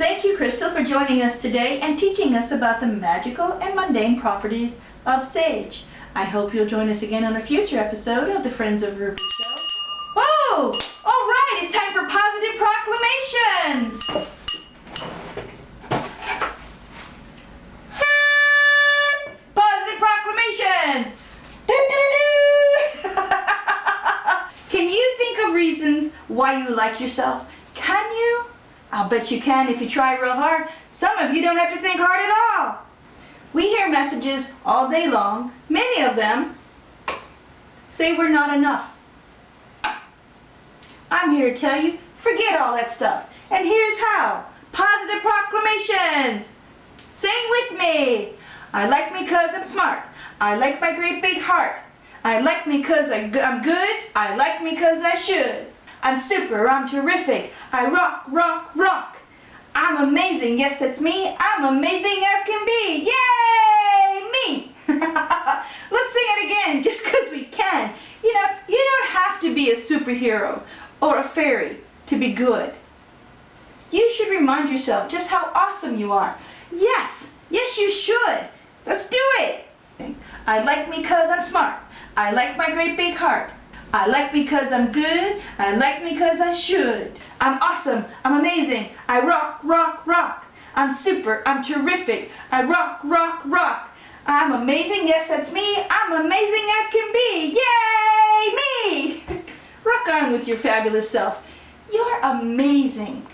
Thank you, Crystal, for joining us today and teaching us about the magical and mundane properties of sage. I hope you'll join us again on a future episode of the Friends of Ruby Show. Whoa! All right, it's time for positive proclamations! Positive proclamations! Can you think of reasons why you like yourself? Can you? I'll bet you can if you try real hard. Some of you don't have to think hard at all. We hear messages all day long, many of them say we're not enough. I'm here to tell you, forget all that stuff. And here's how. Positive proclamations. Sing with me. I like me cause I'm smart. I like my great big heart. I like me cause I, I'm good. I like me cause I should. I'm super, I'm terrific. I rock, rock, rock. I'm amazing, yes that's me. I'm amazing as can be. Yay, me. Let's sing it again just cause we can. You know, you don't have to be a superhero or a fairy to be good. You should remind yourself just how awesome you are. Yes, yes you should. Let's do it. I like me cause I'm smart. I like my great big heart. I like because I'm good. I like me cause I should. I'm awesome. I'm amazing. I rock, rock, rock. I'm super. I'm terrific. I rock, rock, rock. I'm amazing. Yes, that's me. I'm amazing as can be. Yay, me! rock on with your fabulous self. You're amazing.